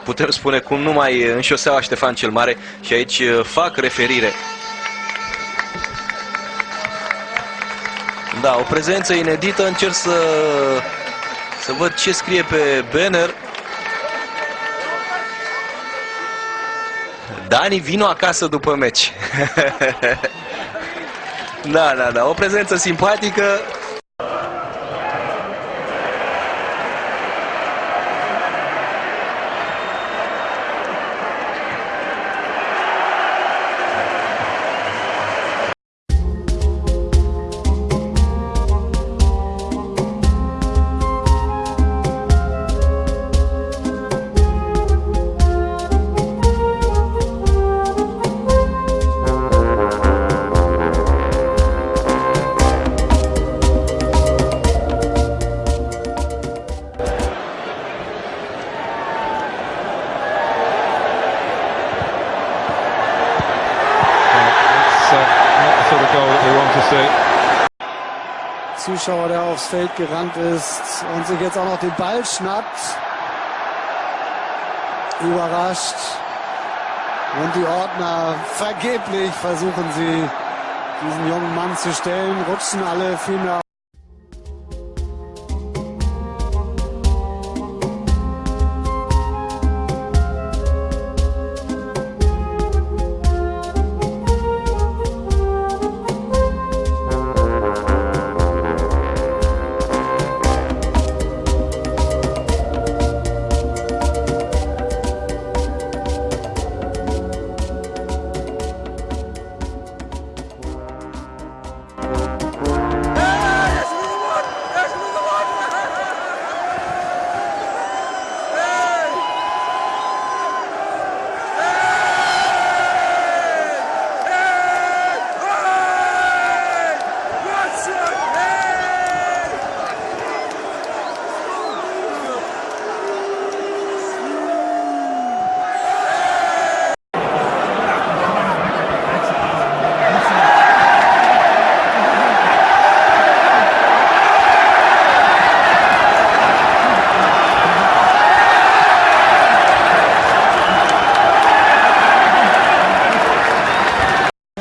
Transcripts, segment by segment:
reporter spune cum numai în șoseaua Ștefan cel Mare și aici uh, fac referire. Da, o prezență inedită, încerc să, să văd ce scrie pe banner. Dani, vino acasă după meci. da, da, da, o prezență simpatică, Zuschauer, der aufs Feld gerannt ist und sich jetzt auch noch den Ball schnappt. Überrascht. Und die Ordner vergeblich versuchen sie, diesen jungen Mann zu stellen, rutschen alle vielmehr.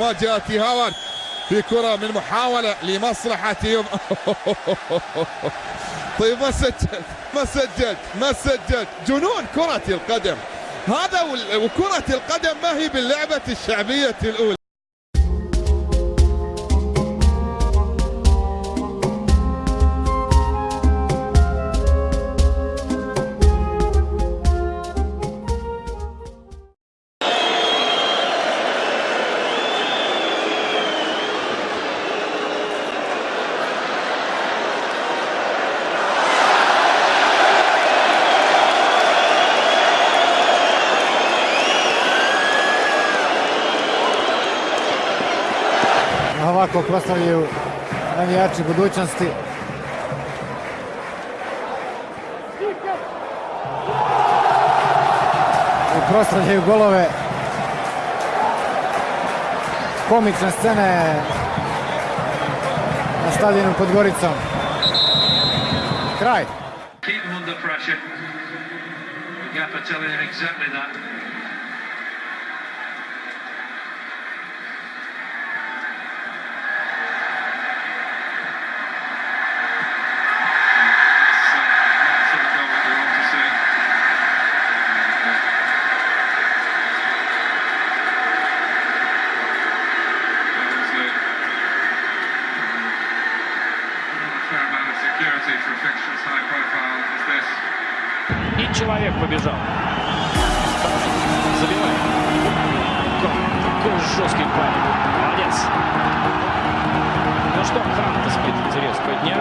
مواجهة هاورد في كرة من محاولة لمصلحة يوم. طيب ما سجل ما سجل ما سجل. جنون كرة القدم. هذا وكرة القدم ما هي باللعبة الشعبية الأولى. Ovako proslavljaju navijači budućnosti. I proslavljaju golove. Komične scene na stadionu pod Goricom. Kraj. keep them under pressure. Gaffer telling him exactly that. Человек побежал. Забивает. Как- Какой жесткий парень. Молодец. Ну что, так сказать, интересного дня.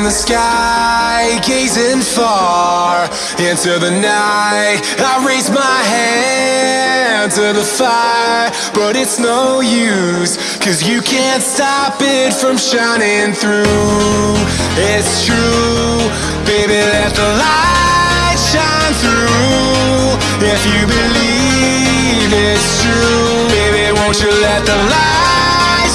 In the sky, gazing far into the night. I raise my hand to the fire, but it's no use, cause you can't stop it from shining through. It's true, baby, let the light shine through. If you believe it's true, baby, won't you let the light